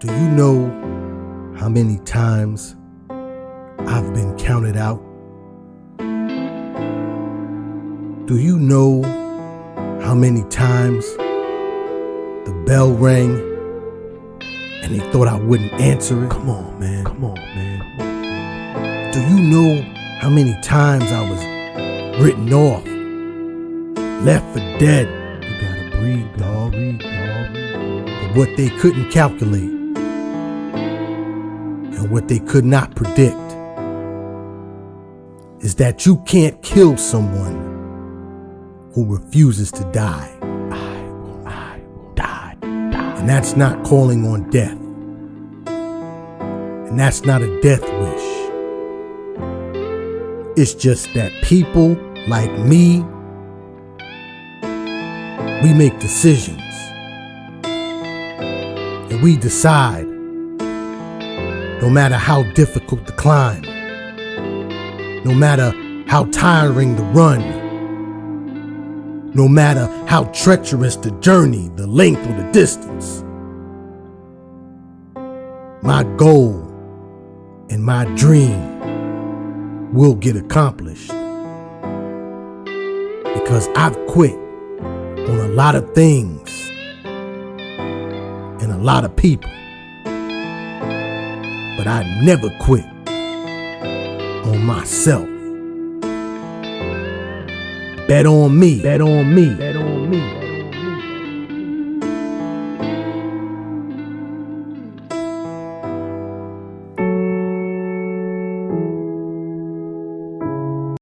Do you know how many times I've been counted out? Do you know how many times the bell rang and they thought I wouldn't answer it? Come on, man. Come on, man. Do you know how many times I was written off, left for dead You gotta breathe, dog. Breathe, dog. for what they couldn't calculate and what they could not predict? Is that you can't kill someone who refuses to die. I I die, die. And that's not calling on death. And that's not a death wish. It's just that people like me, we make decisions. And we decide, no matter how difficult the climb, no matter how tiring the run, no matter how treacherous the journey, the length or the distance. My goal and my dream will get accomplished because I've quit on a lot of things and a lot of people. But I never quit on myself. Bet on me. Bet on me. Bet on me.